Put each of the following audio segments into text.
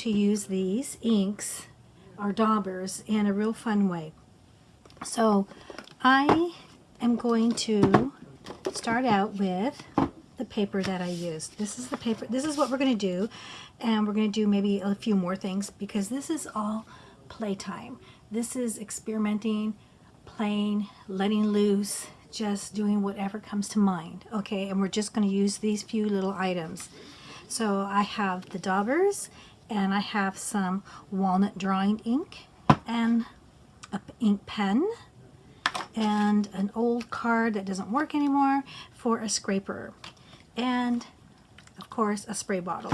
to use these inks or daubers in a real fun way. So I am going to start out with the paper that I used. This is the paper, this is what we're going to do. And we're going to do maybe a few more things because this is all playtime. This is experimenting, playing, letting loose, just doing whatever comes to mind. Okay, and we're just going to use these few little items. So I have the daubers and I have some walnut drawing ink and a ink pen and an old card that doesn't work anymore for a scraper and of course a spray bottle.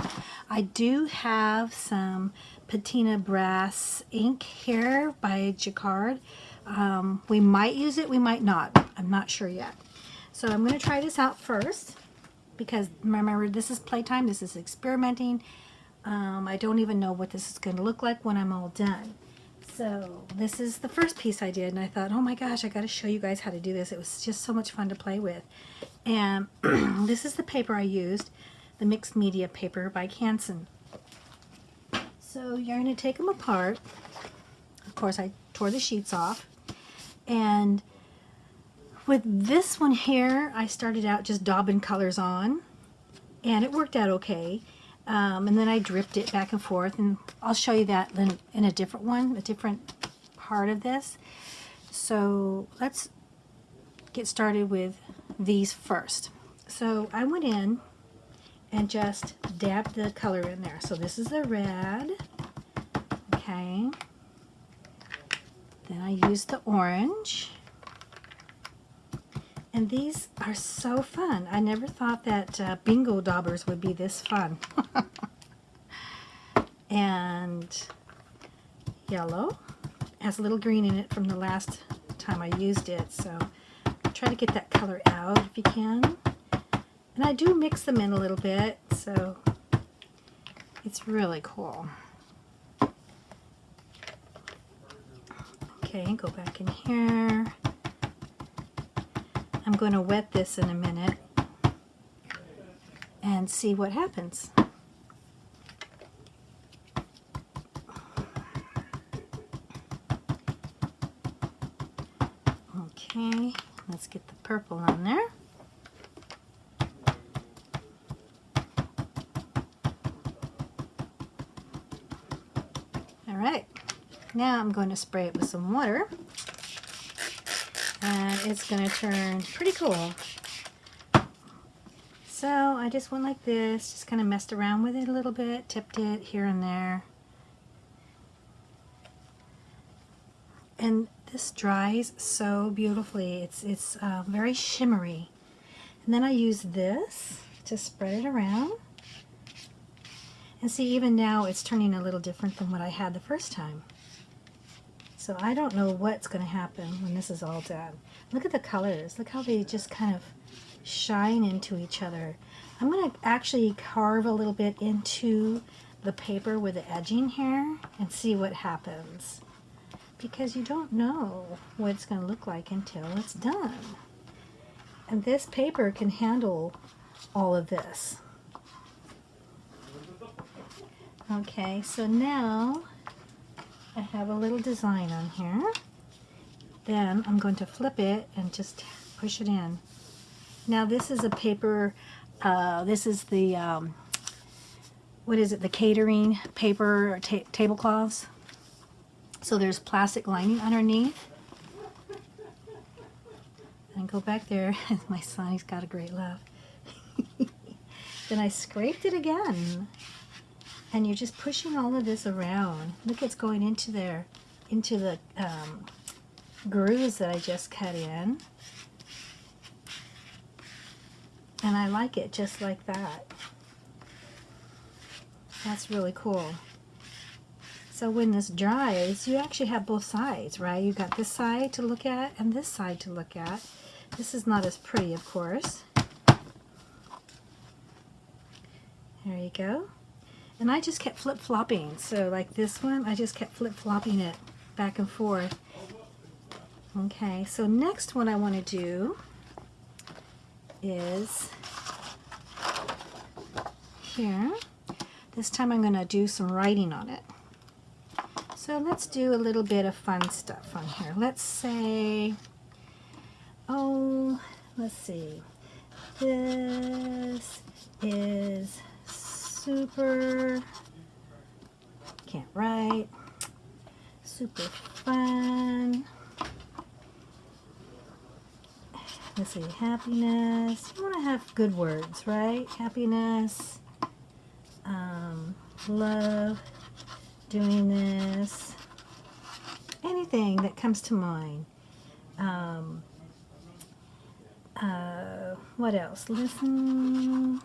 I do have some patina brass ink here by Jacquard. Um, we might use it, we might not. I'm not sure yet. So I'm going to try this out first because remember this is playtime, this is experimenting. Um, I don't even know what this is going to look like when I'm all done. So this is the first piece I did and I thought, oh my gosh, I got to show you guys how to do this. It was just so much fun to play with. And this is the paper I used, the mixed media paper by Canson. So you're going to take them apart. Of course, I tore the sheets off. And with this one here, I started out just daubing colors on. And it worked out okay. Um, and then I dripped it back and forth. And I'll show you that in, in a different one, a different part of this. So let's get started with these first. So I went in and just dabbed the color in there. So this is the red. Okay. Then I used the orange. And these are so fun. I never thought that uh, bingo daubers would be this fun. and yellow has a little green in it from the last time I used it. So try to get that color out if you can. And I do mix them in a little bit, so it's really cool. Okay, go back in here. I'm going to wet this in a minute and see what happens. Okay, let's get the purple on there. Alright, now I'm going to spray it with some water and it's going to turn pretty cool. So I just went like this, just kind of messed around with it a little bit, tipped it here and there. And this dries so beautifully. It's, it's uh, very shimmery. And then I use this to spread it around. And see, even now it's turning a little different than what I had the first time. So I don't know what's going to happen when this is all done. Look at the colors. Look how they just kind of shine into each other. I'm going to actually carve a little bit into the paper with the edging here and see what happens. Because you don't know what it's going to look like until it's done. And this paper can handle all of this. Okay, so now I have a little design on here. Then I'm going to flip it and just push it in. Now this is a paper, uh, this is the, um, what is it, the catering paper ta tablecloths. So there's plastic lining underneath. And go back there, my son, he's got a great laugh. then I scraped it again and you're just pushing all of this around. Look, it's going into there, into the um, grooves that I just cut in. And I like it just like that. That's really cool. So when this dries, you actually have both sides, right? You've got this side to look at and this side to look at. This is not as pretty, of course. There you go. And I just kept flip-flopping. So like this one, I just kept flip-flopping it back and forth. Okay, so next what I want to do is here. This time I'm going to do some writing on it. So let's do a little bit of fun stuff on here. Let's say, oh, let's see. This is super, can't write, super fun. Let's see, happiness. You want to have good words, right? Happiness, um, love, doing this, anything that comes to mind. Um, uh, what else? Listen.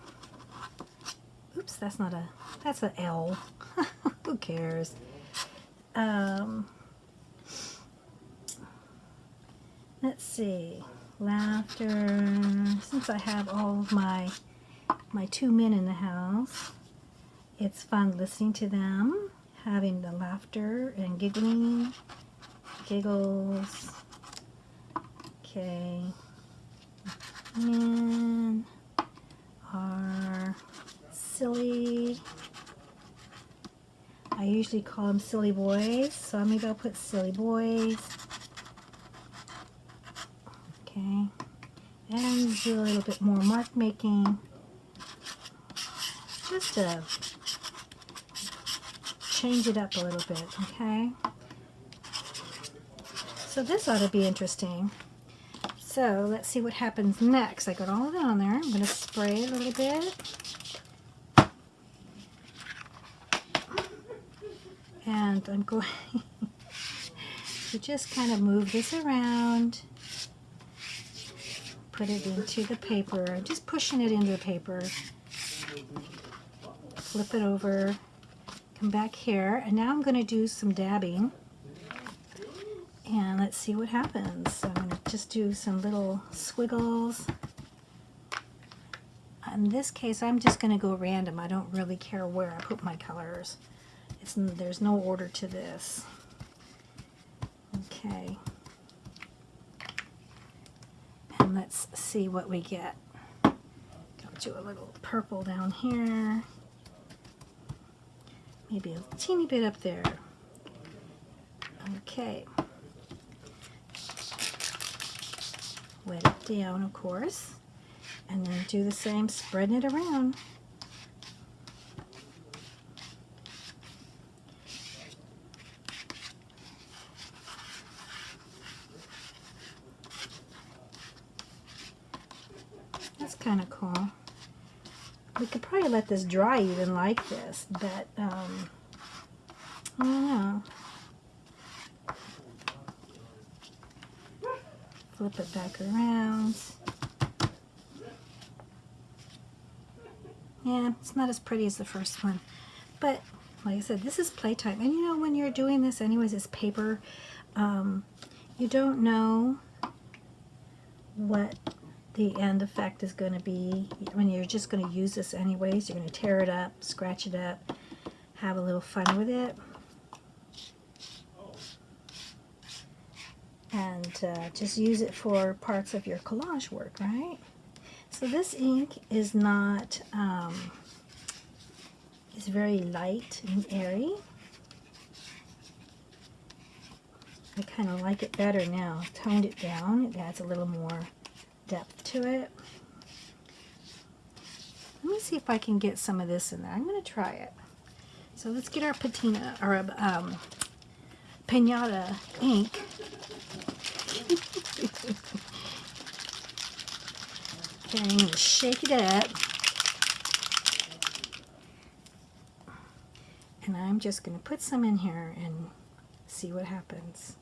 Oops, that's not a, that's a L. Who cares? Um, let's see laughter. Since I have all of my my two men in the house, it's fun listening to them, having the laughter and giggling, giggles. Okay, men are silly. I usually call them silly boys, so maybe I'll put silly boys. Okay, and do a little bit more mark making, just to change it up a little bit, okay? So this ought to be interesting. So let's see what happens next. I got all of it on there. I'm going to spray a little bit. And I'm going to just kind of move this around put it into the paper. Just pushing it into the paper. Flip it over. Come back here. And now I'm going to do some dabbing. And let's see what happens. So I'm going to just do some little squiggles. In this case, I'm just going to go random. I don't really care where I put my colors. It's, there's no order to this. Okay. and let's see what we get. Go to a little purple down here. Maybe a teeny bit up there. Okay. Wet it down, of course. And then do the same, spreading it around. Kind of cool. We could probably let this dry even like this, but um, I don't know. Flip it back around. Yeah, it's not as pretty as the first one. But, like I said, this is playtime. And you know, when you're doing this anyways, it's paper. Um, you don't know what the end effect is going to be when you're just going to use this anyways you're going to tear it up scratch it up have a little fun with it. And uh, just use it for parts of your collage work right? So this ink is not um, it's very light and airy. I kind of like it better now. Toned it down it adds a little more depth to it. Let me see if I can get some of this in there. I'm going to try it. So let's get our patina, or um, pinata ink. okay, I'm going to shake it up. And I'm just going to put some in here and see what happens.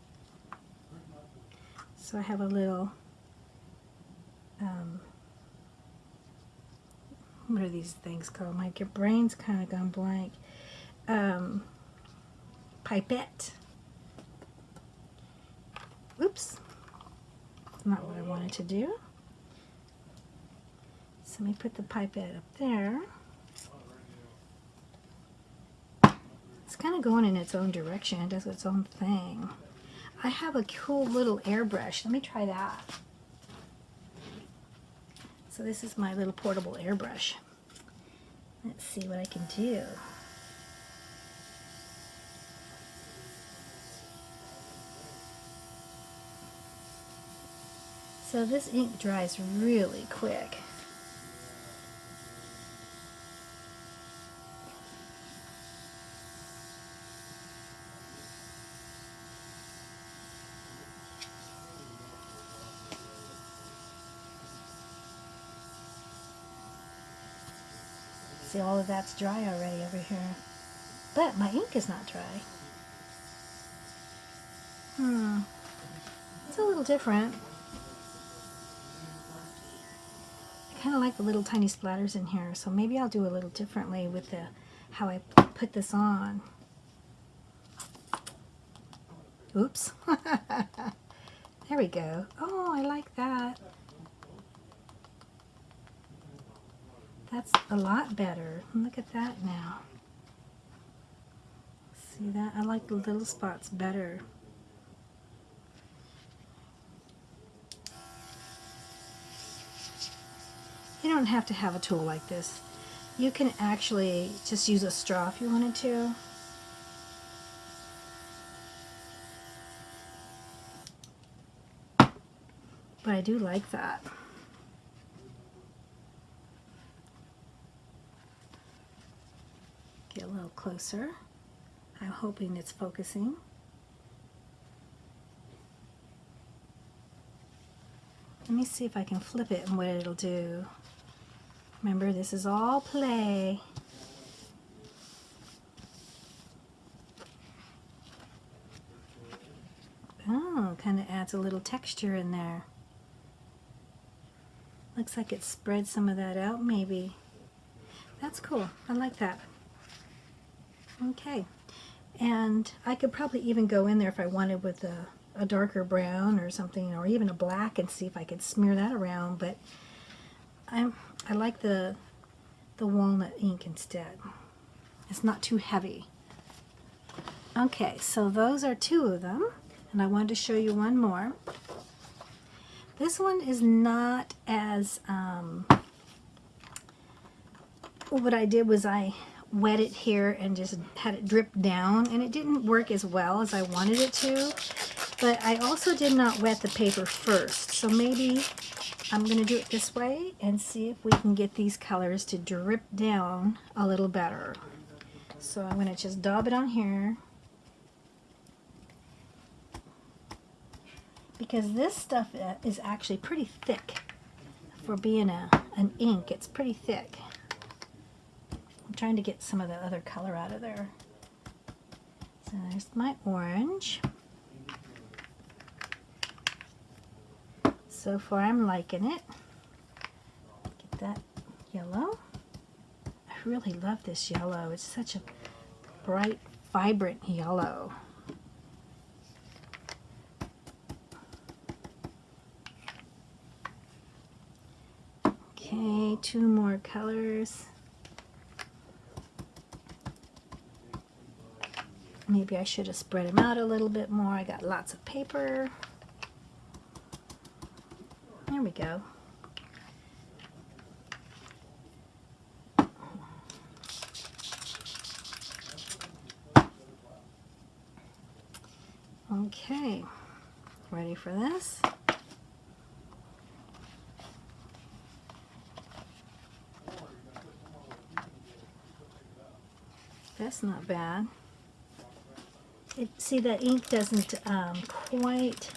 So I have a little um, what are these things called? My your brain's kind of gone blank. Um, pipette. Oops. Not what I wanted to do. So let me put the pipette up there. It's kind of going in its own direction. It does its own thing. I have a cool little airbrush. Let me try that. So this is my little portable airbrush. Let's see what I can do. So this ink dries really quick. See, all of that's dry already over here. But my ink is not dry. Hmm. It's a little different. I kind of like the little tiny splatters in here, so maybe I'll do a little differently with the how I put this on. Oops. there we go. Oh, I like that. That's a lot better. Look at that now. See that? I like the little spots better. You don't have to have a tool like this. You can actually just use a straw if you wanted to. But I do like that. Get a little closer. I'm hoping it's focusing. Let me see if I can flip it and what it'll do. Remember, this is all play. Oh, kind of adds a little texture in there. Looks like it spread some of that out, maybe. That's cool. I like that. Okay. And I could probably even go in there if I wanted with a, a darker brown or something, or even a black and see if I could smear that around, but I'm, I like the, the walnut ink instead. It's not too heavy. Okay, so those are two of them, and I wanted to show you one more. This one is not as, um, what I did was I wet it here and just had it drip down and it didn't work as well as I wanted it to. But I also did not wet the paper first so maybe I'm to do it this way and see if we can get these colors to drip down a little better. So I'm to just daub it on here. Because this stuff uh, is actually pretty thick. For being a, an ink it's pretty thick trying to get some of the other color out of there. So there's my orange. So far I'm liking it. Get that yellow. I really love this yellow. It's such a bright, vibrant yellow. Okay, two more colors. Maybe I should have spread them out a little bit more. I got lots of paper. There we go. Okay, ready for this? That's not bad. It, see, that ink doesn't um, quite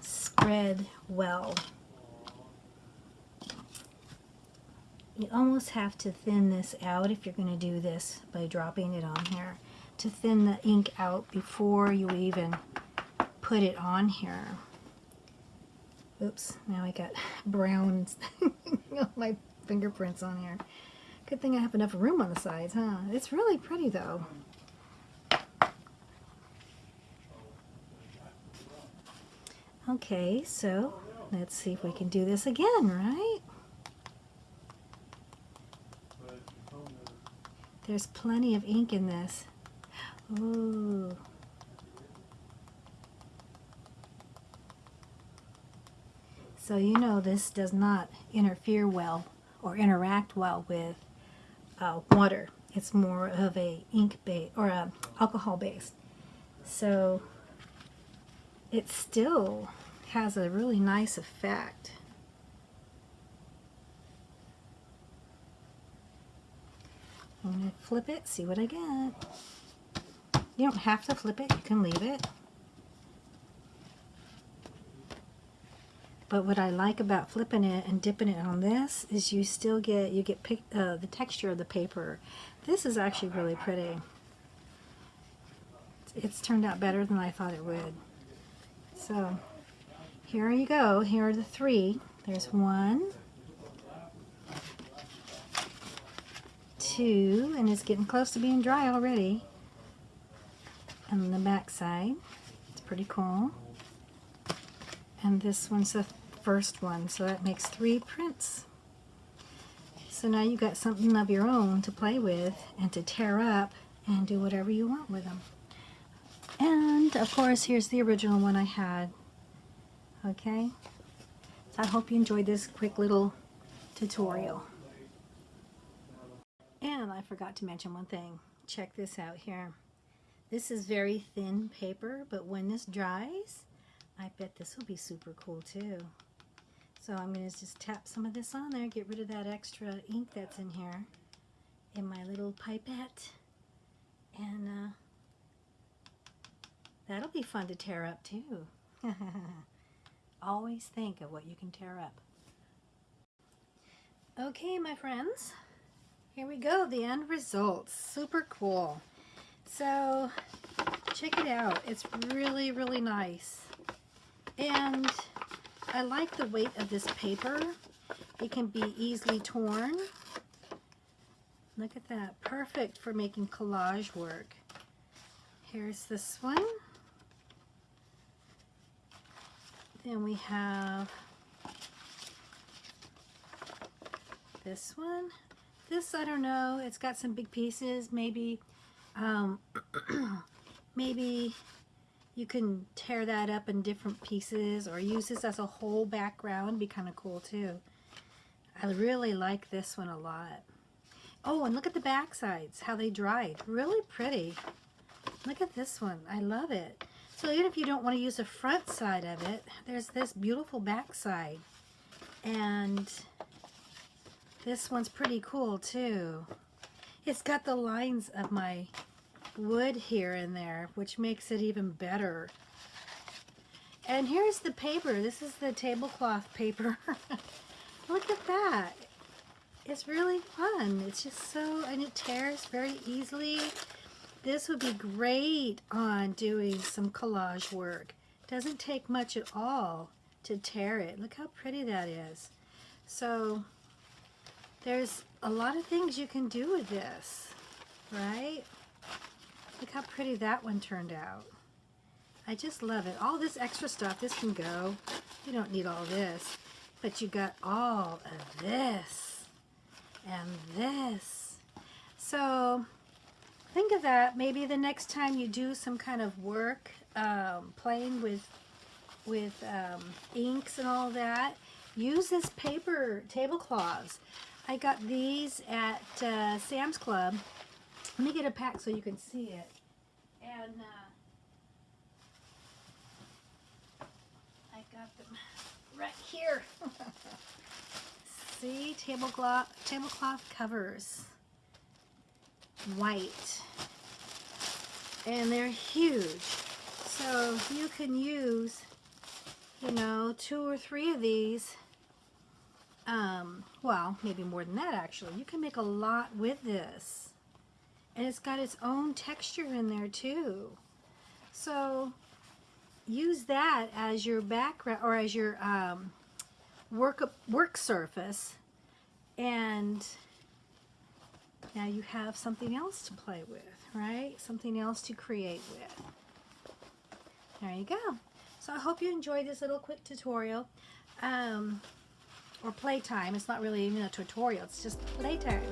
spread well. You almost have to thin this out if you're going to do this by dropping it on here to thin the ink out before you even put it on here. Oops, now I got brown my fingerprints on here. Good thing I have enough room on the sides, huh? It's really pretty though. Okay, so let's see if we can do this again, right? There's plenty of ink in this. Ooh. So you know this does not interfere well or interact well with uh, water. It's more of a ink base or a alcohol base. So it still has a really nice effect. I'm going to flip it, see what I get. You don't have to flip it, you can leave it. But what I like about flipping it and dipping it on this is you still get, you get pick, uh, the texture of the paper. This is actually really pretty. It's turned out better than I thought it would. So here you go. Here are the three. There's one, two, and it's getting close to being dry already. And the back side, it's pretty cool. And this one's the first one, so that makes three prints. So now you've got something of your own to play with and to tear up and do whatever you want with them. And of course, here's the original one I had. Okay, so I hope you enjoyed this quick little tutorial. And I forgot to mention one thing. Check this out here. This is very thin paper, but when this dries, I bet this will be super cool too. So I'm going to just tap some of this on there, get rid of that extra ink that's in here in my little pipette. And uh, that'll be fun to tear up too. Always think of what you can tear up. Okay, my friends, here we go, the end results. Super cool. So, check it out. It's really, really nice. And I like the weight of this paper. It can be easily torn. Look at that. Perfect for making collage work. Here's this one. Then we have this one. This, I don't know. It's got some big pieces. Maybe, um, maybe you can tear that up in different pieces or use this as a whole background. Be kind of cool too. I really like this one a lot. Oh, and look at the back sides, how they dried. Really pretty. Look at this one. I love it. So even if you don't want to use the front side of it, there's this beautiful back side. And this one's pretty cool too. It's got the lines of my wood here and there, which makes it even better. And here's the paper. This is the tablecloth paper. Look at that. It's really fun. It's just so, and it tears very easily. This would be great on doing some collage work. Doesn't take much at all to tear it. Look how pretty that is. So there's a lot of things you can do with this, right? Look how pretty that one turned out. I just love it. All this extra stuff, this can go. You don't need all this. But you got all of this and this. So think of that. Maybe the next time you do some kind of work, um, playing with with um, inks and all that, use this paper tablecloths. I got these at uh, Sam's Club let me get a pack so you can see it. And uh, I got them right here. see, tablecloth, tablecloth covers. White. And they're huge. So you can use, you know, two or three of these um, well, maybe more than that actually. You can make a lot with this. And it's got its own texture in there too. So use that as your background or as your um, work, work surface and now you have something else to play with, right? Something else to create with. There you go. So I hope you enjoyed this little quick tutorial. Um, or playtime. It's not really even a tutorial. It's just playtime.